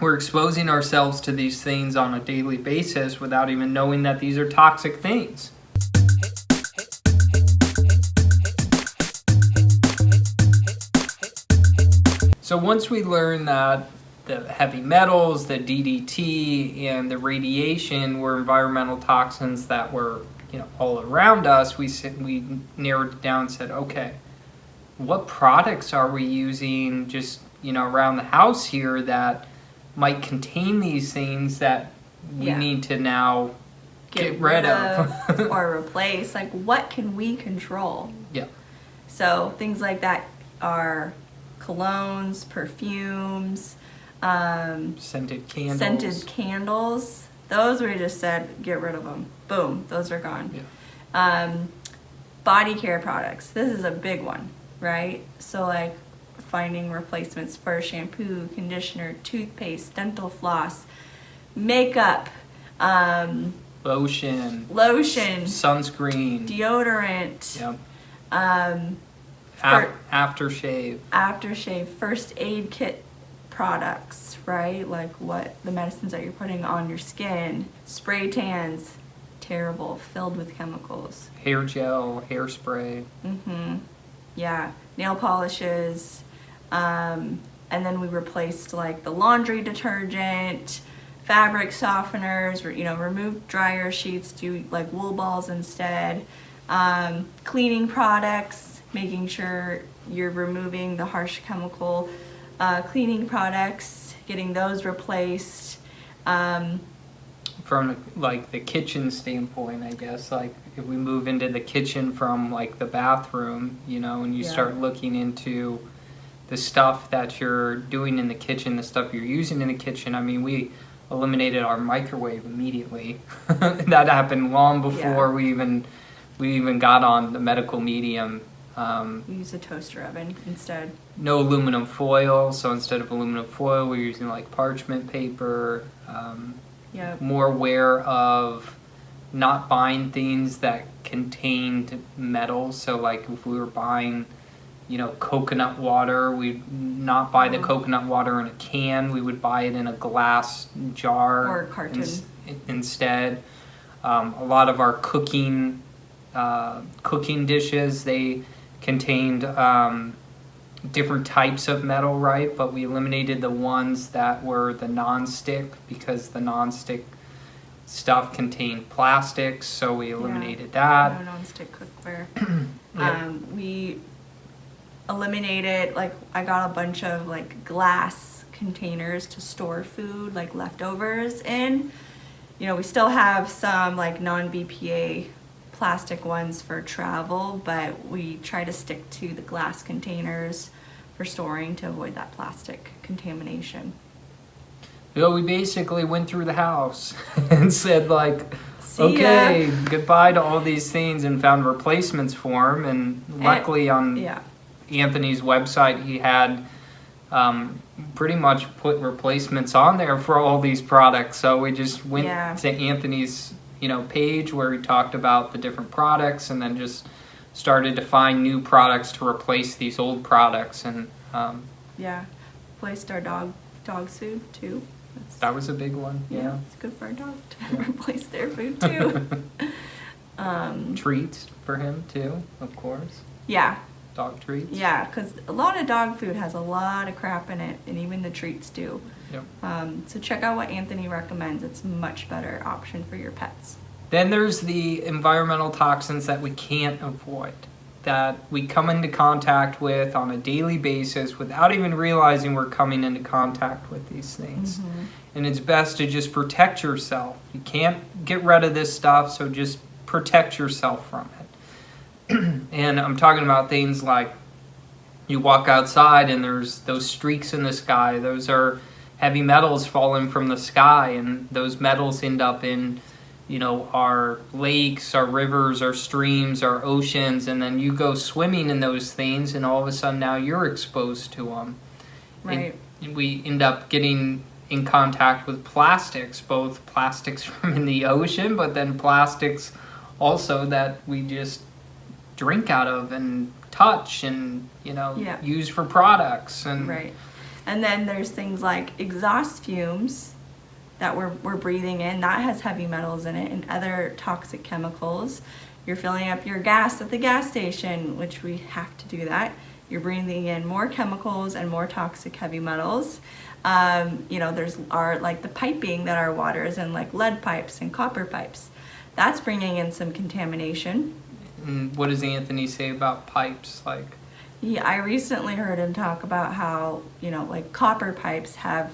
we're exposing ourselves to these things on a daily basis without even knowing that these are toxic things. So once we learn that the heavy metals, the DDT, and the radiation were environmental toxins that were you know all around us, we we narrowed it down and said, okay, what products are we using just you know around the house here that might contain these things that we Yeah. need to now get, rid, of. or replace. Like, what can we control? yeah. So things like that are colognes, perfumes, um, Scented candles. scented candles. Those we just said get rid of them. Boom, those are gone. Yeah. Um, body care products. This is a big one, right? So like finding replacements for shampoo, conditioner, toothpaste, dental floss, makeup, um, Lotion. lotion, Sunscreen. deodorant, Yep. um, Af- aftershave. aftershave, first aid kit products, right? Like what the medicines that you're putting on your skin, spray tans, terrible, filled with chemicals. Hair gel. Hairspray. Mm-hmm. Yeah, nail polishes, um, and then we replaced like the laundry detergent, fabric softeners. You know, remove dryer sheets, do like wool balls instead. Um, cleaning products, making sure you're removing the harsh chemical uh, cleaning products, getting those replaced. Um, from like the kitchen standpoint, I guess, like if we move into the kitchen from like the bathroom, you know, and you Yeah. start looking into the stuff that you're doing in the kitchen, the stuff you're using in the kitchen, I mean, we eliminated our microwave immediately. that happened long before Yeah. we even we even got on the medical medium. Um, we use a toaster oven instead. no aluminum foil, so instead of aluminum foil, we're using like parchment paper. Um, Yep. more aware of not buying things that contained metal. So, like if we were buying, you know, coconut water, we'd not buy the Oh. coconut water in a can. We would buy it in a glass jar Or carton. ins- instead. Um, a lot of our cooking uh, cooking dishes they contained um, different types of metal, right? But we eliminated the ones that were the non-stick because the non-stick stuff contained plastics, so we eliminated that. no nonstick cookware. Yeah. um, we eliminated like I got a bunch of like glass containers to store food like leftovers in. You know, we still have some like non-BPA plastic ones for travel, but we try to stick to the glass containers for storing to avoid that plastic contamination. So we basically went through the house and said like, okay, goodbye to all these things, and found replacements for them. And luckily, on Yeah. Anthony's website, he had um, pretty much put replacements on there for all these products. So we just went Yeah. to Anthony's, you know, page where he talked about the different products, and then just started to find new products to replace these old products. And um, Yeah. Placed our dog dog food too. That's, that was a big one. yeah, Yeah. it's good for our dog to Yeah. replace their food too. um, Treats for him too, of course. yeah, Dog treats. yeah, because a lot of dog food has a lot of crap in it, and even the treats do. Yep. Um, so check out what Anthony recommends. It's a much better option for your pets. Then there's the environmental toxins that we can't avoid, that we come into contact with on a daily basis without even realizing we're coming into contact with these things. And it's best to just protect yourself. You can't get rid of this stuff, so just protect yourself from it. and I'm talking about things like you walk outside and there's those streaks in the sky. Those are heavy metals falling from the sky, and those metals end up in, you know, our lakes, our rivers, our streams, our oceans, and then you go swimming in those things, and all of a sudden now you're exposed to them. Right. And we end up getting in contact with plastics, both plastics from in the ocean, but then plastics also that we just drink out of and touch and you know Yeah. use for products and Right. And then there's things like exhaust fumes that we're, we're breathing in, that has heavy metals in it and other toxic chemicals. You're filling up your gas at the gas station, which we have to do that. You're breathing in more chemicals and more toxic heavy metals. Um, you know, there's our like the piping that our water is in, like lead pipes and copper pipes. That's bringing in some contamination. And what does Anthony say about pipes? Like, Yeah, I recently heard him talk about how, you know, like copper pipes have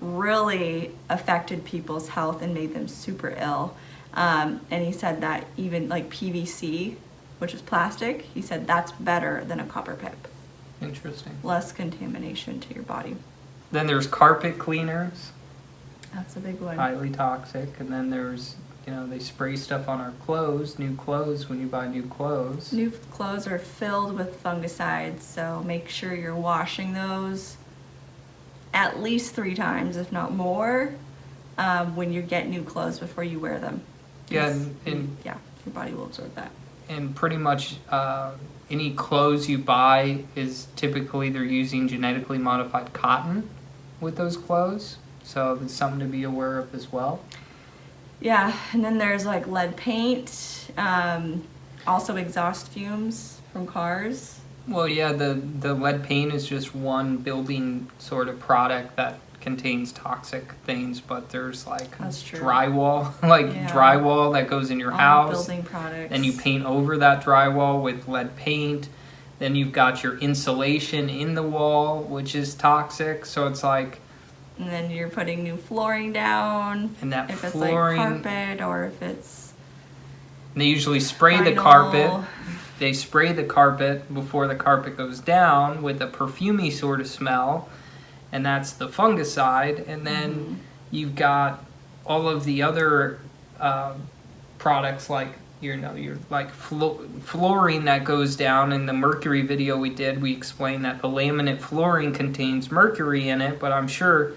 really affected people's health and made them super ill. Um, and he said that even like PVC, which is plastic, he said that's better than a copper pipe. interesting. Less contamination to your body. Then there's carpet cleaners, That's a big one. highly toxic. And then there's, you know, they spray stuff on our clothes, new clothes when you buy new clothes. New clothes are filled with fungicides, so make sure you're washing those at least three times, if not more, um, when you get new clothes before you wear them. Yeah, and, and Yeah, your body will absorb that. and pretty much uh, any clothes you buy is typically they're using genetically modified cotton with those clothes. So it's something to be aware of as well. Yeah, and then there's like lead paint, um, also exhaust fumes from cars. Well, yeah, the, the lead paint is just one building sort of product that contains toxic things, but there's like That's true. drywall, like Yeah. drywall that goes in your all house. building products. and you paint over that drywall with lead paint. Then you've got your insulation in the wall, which is toxic. So it's like, And then you're putting new flooring down. and that If it's flooring, like carpet or if it's they usually spray the carpet. They spray the carpet before the carpet goes down with a perfumey sort of smell, and that's the fungicide. And then Mhm. you've got all of the other uh, products like you know your like flo- flooring that goes down in the mercury video we did we explained that the laminate flooring contains mercury in it but i'm sure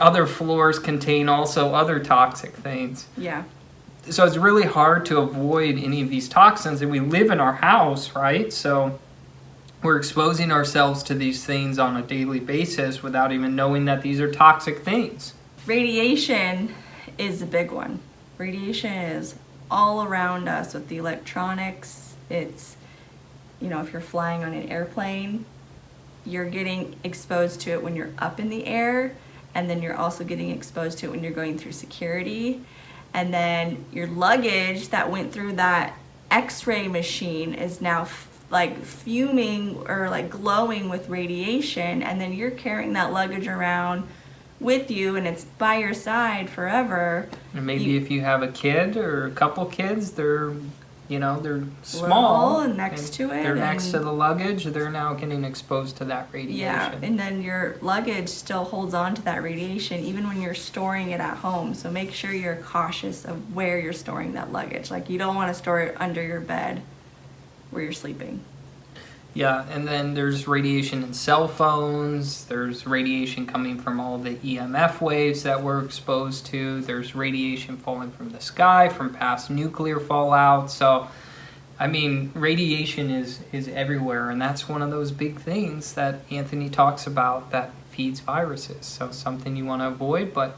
other floors contain also other toxic things Yeah. so it's really hard to avoid any of these toxins and we live in our house right so we're exposing ourselves to these things on a daily basis without even knowing that these are toxic things Radiation is a big one. Radiation is all around us with the electronics. It's, you know, if you're flying on an airplane, you're getting exposed to it when you're up in the air, and then you're also getting exposed to it when you're going through security. And then your luggage that went through that x ray machine is now f- like fuming or like glowing with radiation, and then you're carrying that luggage around with you and it's by your side forever. And maybe You- if you have a kid or a couple kids, they're, you know, they're small. Little and next to it They're next to the luggage. They're now getting exposed to that radiation. Yeah, and then your luggage still holds on to that radiation even when you're storing it at home. So make sure you're cautious of where you're storing that luggage. Like you don't want to store it under your bed where you're sleeping. Yeah, and then there's radiation in cell phones. There's radiation coming from all the EMF waves that we're exposed to. There's radiation falling from the sky from past nuclear fallout. So, I mean, radiation is is everywhere, and that's one of those big things that Anthony talks about that feeds viruses. So, something you want to avoid, but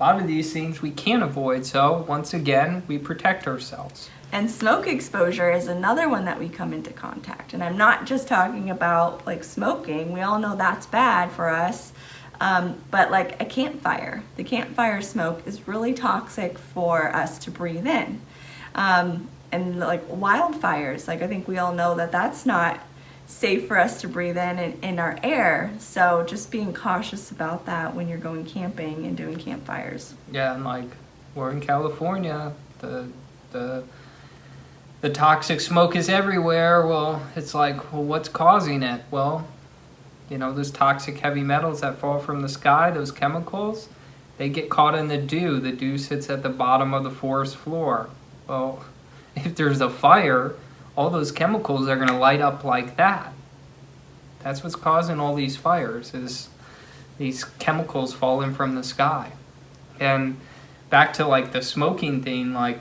a lot of these things we can't avoid. So, once again, we protect ourselves. And smoke exposure is another one that we come into contact. And I'm not just talking about like smoking, we all know that's bad for us. Um, but like a campfire, the campfire smoke is really toxic for us to breathe in. Um, and like wildfires, like I think we all know that that's not safe for us to breathe in, in our air. So just being cautious about that when you're going camping and doing campfires. Yeah, and like we're in California, the the the toxic smoke is everywhere. Well, it's like, well, what's causing it? Well, you know, those toxic heavy metals that fall from the sky, those chemicals, they get caught in the dew. The dew sits at the bottom of the forest floor. Well, if there's a fire, all those chemicals are going to light up like that. That's what's causing all these fires is these chemicals falling from the sky. And back to like the smoking thing, like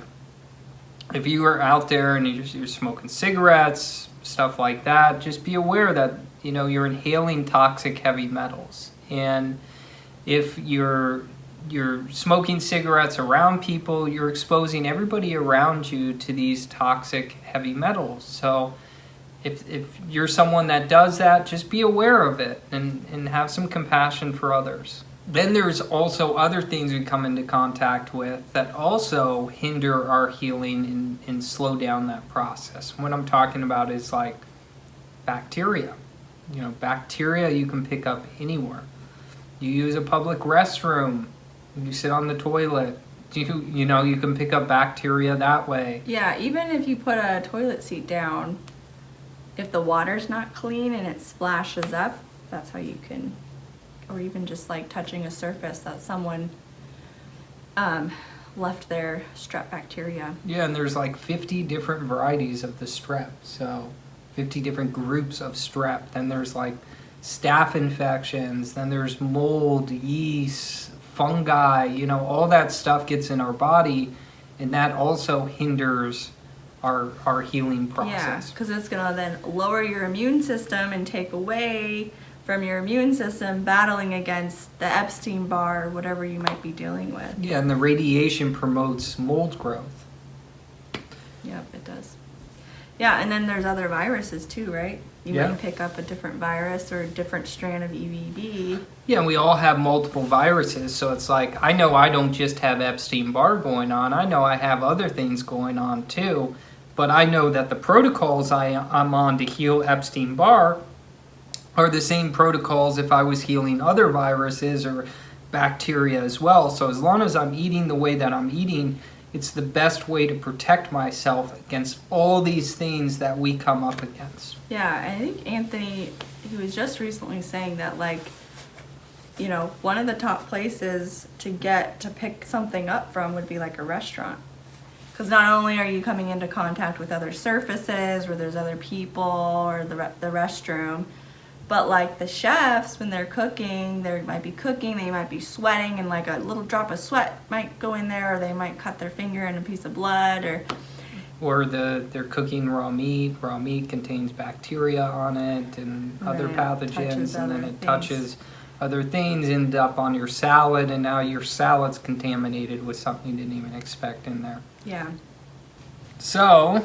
if you are out there and you're, you're smoking cigarettes, stuff like that, just be aware that you know, you're inhaling toxic heavy metals. And if you're you're smoking cigarettes around people, you're exposing everybody around you to these toxic heavy metals. So if, if you're someone that does that, just be aware of it and, and have some compassion for others. Then there's also other things we come into contact with that also hinder our healing and, and slow down that process. What I'm talking about is like bacteria. You know, bacteria you can pick up anywhere. You use a public restroom, you sit on the toilet, you, you know, you can pick up bacteria that way. Yeah, even if you put a toilet seat down, if the water's not clean and it splashes up, that's how you can, or even just like touching a surface that someone um, left their strep bacteria. Yeah, and there's like 50 different varieties of the strep. So 50 different groups of strep. Then there's like staph infections, then there's mold, yeast, fungi, you know, all that stuff gets in our body and that also hinders our our healing process. Yeah, because it's gonna then lower your immune system and take away from your immune system battling against the Epstein Barr, whatever you might be dealing with. Yeah, and the radiation promotes mold growth. Yep, it does. Yeah, and then there's other viruses too, right? You Yeah. might pick up a different virus or a different strand of EVB. Yeah, and we all have multiple viruses, so it's like I know I don't just have Epstein Barr going on. I know I have other things going on too, but I know that the protocols I, I'm on to heal Epstein Barr are the same protocols if I was healing other viruses or bacteria as well. So as long as I'm eating the way that I'm eating, it's the best way to protect myself against all these things that we come up against. Yeah, I think Anthony, he was just recently saying that, like, you know, one of the top places to get to pick something up from would be like a restaurant. Because not only are you coming into contact with other surfaces where there's other people or the, re- the restroom, but like the chefs, when they're cooking, they might be cooking, they might be sweating, and like a little drop of sweat might go in there, or they might cut their finger in a piece of blood, or or the they're cooking raw meat. Raw meat contains bacteria on it and other pathogens, and then it things. touches other things, end up on your salad, and now your salad's contaminated with something you didn't even expect in there. yeah. So,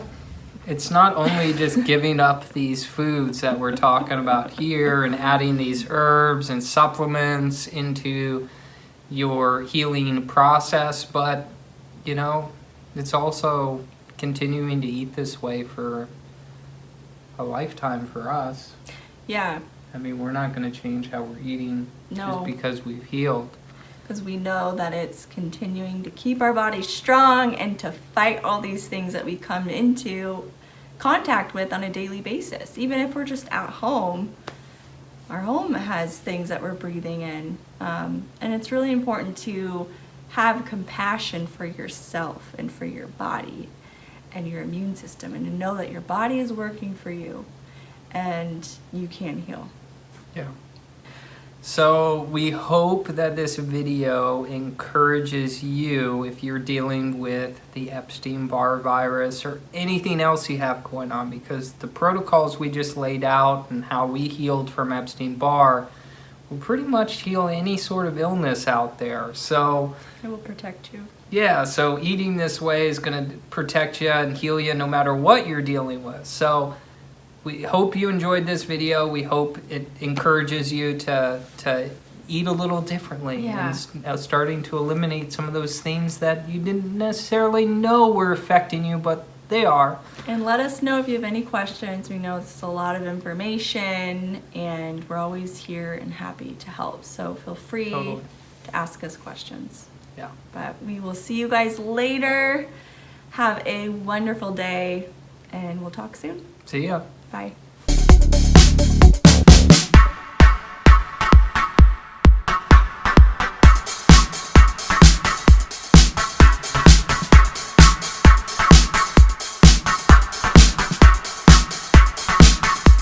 it's not only just giving up these foods that we're talking about here and adding these herbs and supplements into your healing process, but you know, it's also continuing to eat this way for a lifetime for us. Yeah, I mean, we're not going to change how we're eating No. just because we've healed. Because we know that it's continuing to keep our body strong and to fight all these things that we come into contact with on a daily basis. Even if we're just at home, our home has things that we're breathing in. Um, and it's really important to have compassion for yourself and for your body and your immune system and to know that your body is working for you and you can heal. Yeah. So we hope that this video encourages you if you're dealing with the Epstein-Barr virus or anything else you have going on because the protocols we just laid out and how we healed from Epstein-Barr will pretty much heal any sort of illness out there. So It will protect you. yeah, so eating this way is going to protect you and heal you no matter what you're dealing with. So we hope you enjoyed this video. We hope it encourages you to to eat a little differently Yeah. and uh, starting to eliminate some of those things that you didn't necessarily know were affecting you, but they are. And let us know if you have any questions. We know it's a lot of information and we're always here and happy to help. So feel free Totally. to ask us questions. Yeah. But we will see you guys later. Have a wonderful day and we'll talk soon. See ya. Bye.